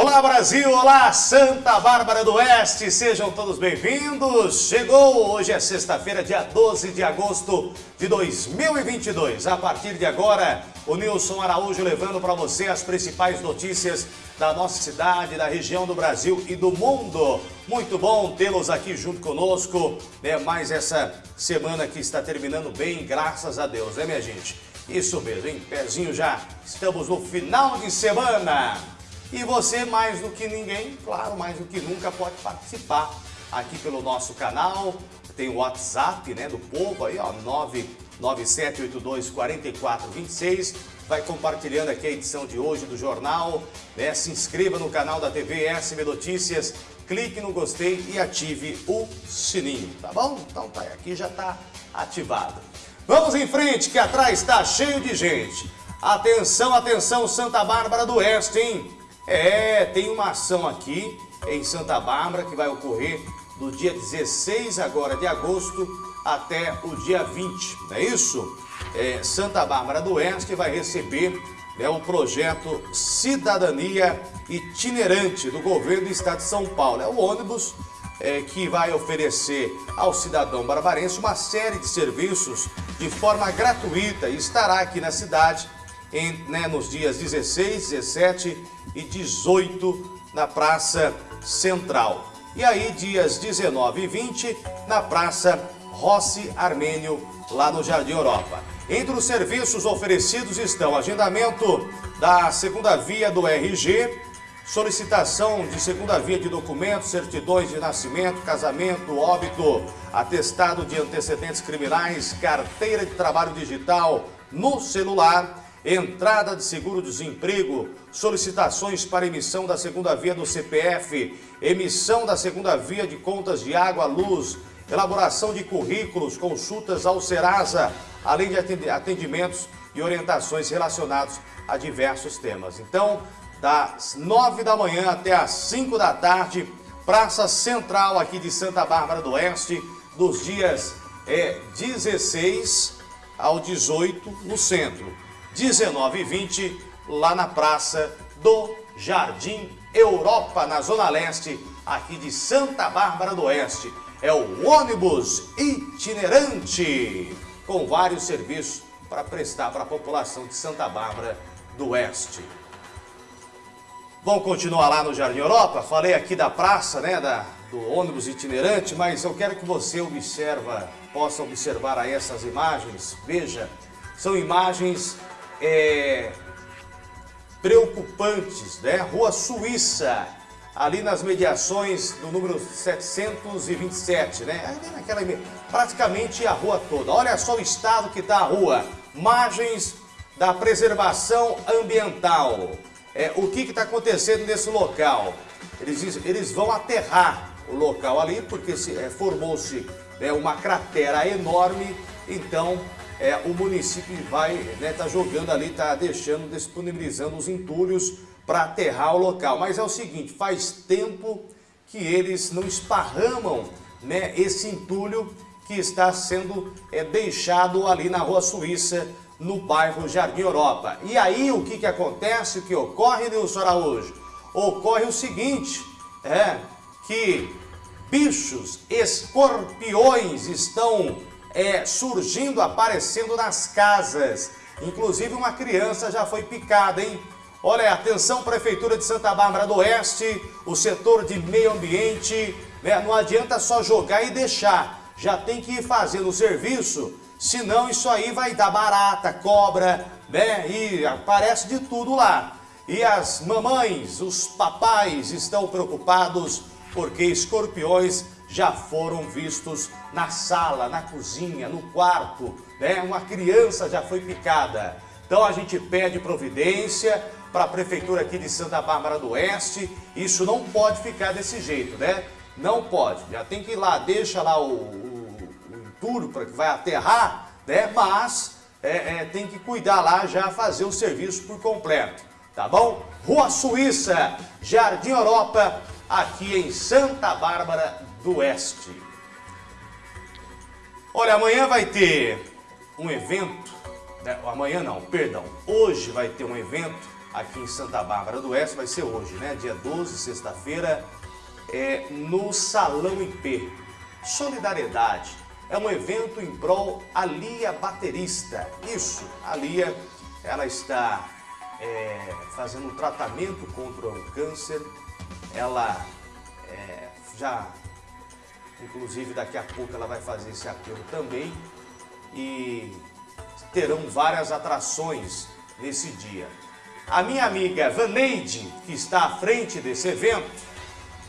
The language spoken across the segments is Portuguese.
Olá Brasil, olá Santa Bárbara do Oeste, sejam todos bem-vindos. Chegou, hoje é sexta-feira, dia 12 de agosto de 2022. A partir de agora, o Nilson Araújo levando para você as principais notícias da nossa cidade, da região do Brasil e do mundo. Muito bom tê-los aqui junto conosco, né? Mais essa semana que está terminando bem, graças a Deus, né minha gente? Isso mesmo, hein? Pezinho já, estamos no final de semana. E você, mais do que ninguém, claro, mais do que nunca, pode participar aqui pelo nosso canal. Tem o WhatsApp né, do povo aí, ó, 997824426. Vai compartilhando aqui a edição de hoje do jornal. Né? Se inscreva no canal da TV SB Notícias, clique no gostei e ative o sininho, tá bom? Então tá, aqui já está ativado. Vamos em frente, que atrás está cheio de gente. Atenção, atenção, Santa Bárbara do Oeste, hein? É, tem uma ação aqui em Santa Bárbara que vai ocorrer do dia 16 agora de agosto até o dia 20, não é isso? É, Santa Bárbara do Oeste vai receber né, o projeto Cidadania Itinerante do governo do estado de São Paulo. É o ônibus é, que vai oferecer ao cidadão barbarense uma série de serviços de forma gratuita e estará aqui na cidade em, né, nos dias 16, 17 e 18 na Praça Central. E aí, dias 19 e 20, na Praça Rossi Armênio, lá no Jardim Europa. Entre os serviços oferecidos estão agendamento da segunda via do RG, solicitação de segunda via de documentos, certidões de nascimento, casamento, óbito, atestado de antecedentes criminais, carteira de trabalho digital no celular, entrada de seguro-desemprego, solicitações para emissão da segunda via do CPF, emissão da segunda via de contas de água, luz, elaboração de currículos, consultas ao Serasa, além de atendimentos e orientações relacionados a diversos temas. Então, das 9 da manhã até as 5 da tarde, Praça Central aqui de Santa Bárbara do Oeste, dos dias é, 16 ao 18 no centro. 19 e 20, lá na Praça do Jardim Europa, na Zona Leste, aqui de Santa Bárbara do Oeste. É o ônibus itinerante, com vários serviços para prestar para a população de Santa Bárbara do Oeste. Vamos continuar lá no Jardim Europa? Falei aqui da praça, né, da, do ônibus itinerante, mas eu quero que você observa, possa observar aí essas imagens. Veja, são imagens é, preocupantes, né? Rua Suíça, ali nas mediações do número 727, né? Naquela, praticamente a rua toda. Olha só o estado que está a rua. Margens da preservação ambiental. É, o que está acontecendo nesse local? Eles, eles vão aterrar o local ali, porque é, formou-se né, uma cratera enorme, então é, o município vai né, tá jogando ali, está deixando, disponibilizando os entulhos para aterrar o local. Mas é o seguinte, faz tempo que eles não esparramam né, esse entulho que está sendo é, deixado ali na Rua Suíça, no bairro Jardim Europa. E aí o que, que acontece, o que ocorre, Nilson Araújo? Ocorre o seguinte, é que bichos, escorpiões estão é, surgindo, aparecendo nas casas. Inclusive uma criança já foi picada, hein? Olha, atenção Prefeitura de Santa Bárbara do Oeste, o setor de meio ambiente, né? não adianta só jogar e deixar, já tem que ir fazendo o serviço, senão isso aí vai dar barata, cobra, né? E aparece de tudo lá. E as mamães, os papais estão preocupados porque escorpiões já foram vistos na sala, na cozinha, no quarto, né? Uma criança já foi picada. Então a gente pede providência para a prefeitura aqui de Santa Bárbara do Oeste. Isso não pode ficar desse jeito, né? Não pode. Já tem que ir lá, deixa lá o, o, o entulho para que vai aterrar, né? Mas é, é, tem que cuidar lá já, fazer o serviço por completo, tá bom? Rua Suíça, Jardim Europa, aqui em Santa Bárbara do Oeste. Olha, amanhã vai ter um evento, né? amanhã não, perdão, hoje vai ter um evento aqui em Santa Bárbara do Oeste, vai ser hoje, né? Dia 12, sexta-feira, é no Salão IP. Solidariedade. É um evento em prol a Lia Baterista. Isso, a Lia, ela está é, fazendo um tratamento contra o câncer. Ela é, já, inclusive daqui a pouco ela vai fazer esse apelo também. E terão várias atrações nesse dia. A minha amiga Vaneide, que está à frente desse evento,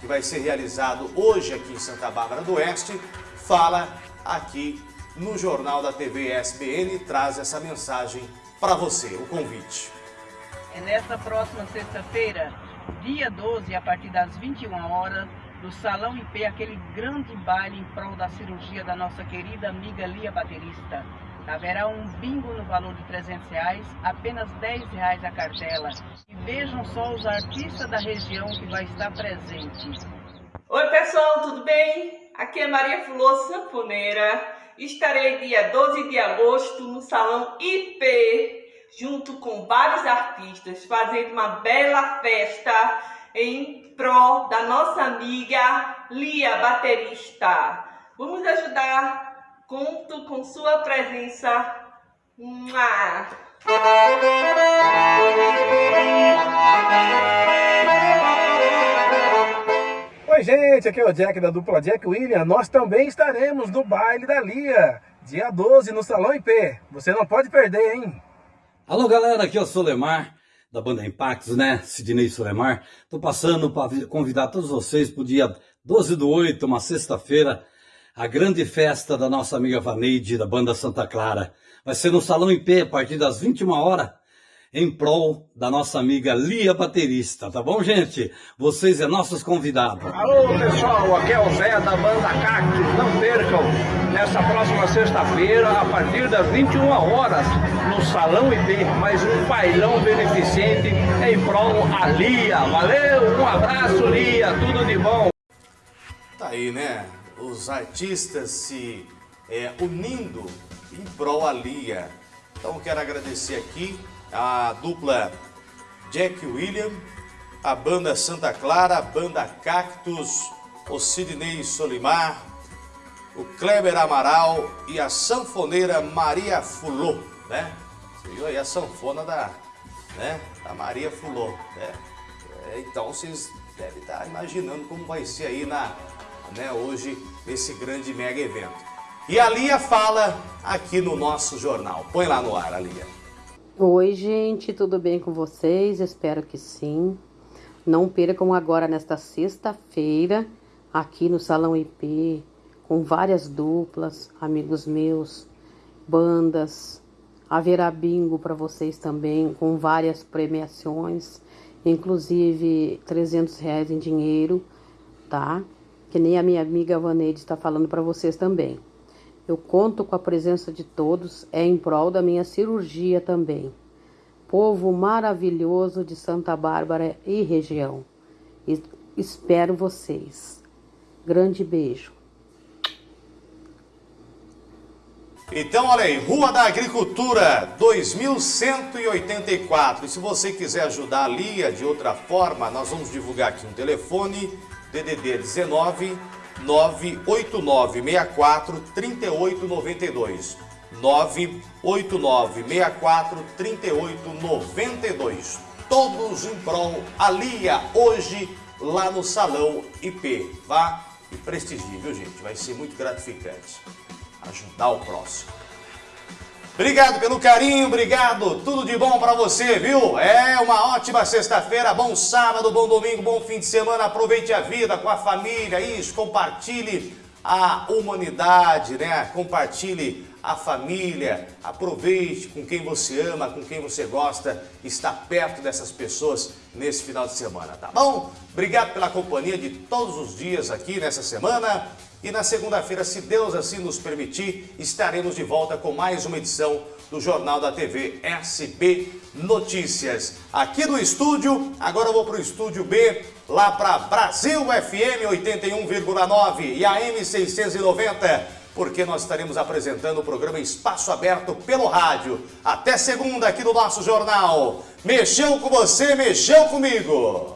que vai ser realizado hoje aqui em Santa Bárbara do Oeste, fala aqui no Jornal da TV SBN e traz essa mensagem para você, o convite. É nesta próxima sexta-feira, dia 12, a partir das 21 horas, do Salão IP, aquele grande baile em prol da cirurgia da nossa querida amiga Lia Baterista. Haverá um bingo no valor de 300 reais, apenas 10 reais a cartela. E vejam só os artistas da região que vai estar presente. Oi pessoal, tudo bem? Aqui é Maria Fulô Sanfoneira. Estarei dia 12 de agosto no Salão IP, junto com vários artistas, fazendo uma bela festa em prol da nossa amiga Lia Baterista. Vamos ajudar Conto com sua presença. Mua. Oi, gente, aqui é o Jack da dupla Jack William. Nós também estaremos no baile da Lia, dia 12 no Salão IP. Você não pode perder, hein? Alô, galera, aqui é o Solemar da banda Impactos, né? Sidney Solemar. Tô passando para convidar todos vocês para o dia 12 do 8, uma sexta-feira, a grande festa da nossa amiga Vaneide, da banda Santa Clara. Vai ser no Salão IP, a partir das 21 horas, em prol da nossa amiga Lia Baterista, tá bom, gente? Vocês é nossos convidados. Alô, pessoal, aqui é o Zé da banda Cactus. Não percam, nessa próxima sexta-feira, a partir das 21 horas, no Salão IP, mais um bailão beneficente em prol a Lia. Valeu, um abraço, Lia, tudo de bom. Tá aí, né? os artistas se é, unindo em prol a Lia. Então quero agradecer aqui a dupla Jack William, a banda Santa Clara, a banda Cactus, o Sidney Solimar, o Kleber Amaral e a sanfoneira Maria Fulô, né? Você viu aí a sanfona da, né, da Maria Fulô, né? É, então vocês devem estar imaginando como vai ser aí na né, hoje nesse grande mega evento. E a Lia fala aqui no nosso jornal. Põe lá no ar, a Lia. Oi, gente, tudo bem com vocês? Espero que sim. Não percam agora nesta sexta-feira, aqui no Salão IP, com várias duplas, amigos meus, bandas. Haverá bingo para vocês também, com várias premiações, inclusive 300 reais em dinheiro, tá? que nem a minha amiga Vaneide está falando para vocês também. Eu conto com a presença de todos, é em prol da minha cirurgia também. Povo maravilhoso de Santa Bárbara e região. espero vocês. Grande beijo. Então, olha aí, Rua da Agricultura, 2184. E se você quiser ajudar a Lia de outra forma, nós vamos divulgar aqui um telefone DDD 19 98964 3892. 98964 3892. Todos em prol Alia hoje lá no Salão IP. Vá e prestigie, viu gente? Vai ser muito gratificante ajudar o próximo. Obrigado pelo carinho, obrigado, tudo de bom para você, viu? É uma ótima sexta-feira, bom sábado, bom domingo, bom fim de semana, aproveite a vida com a família, isso, compartilhe a humanidade, né? Compartilhe a família, aproveite com quem você ama, com quem você gosta, estar perto dessas pessoas nesse final de semana, tá bom? Obrigado pela companhia de todos os dias aqui nessa semana. E na segunda-feira, se Deus assim nos permitir, estaremos de volta com mais uma edição do Jornal da TV SB Notícias. Aqui no estúdio, agora eu vou para o estúdio B, lá para Brasil FM 81,9 e AM 690 porque nós estaremos apresentando o programa Espaço Aberto pelo rádio. Até segunda aqui no nosso jornal. Mexeu com você, mexeu comigo.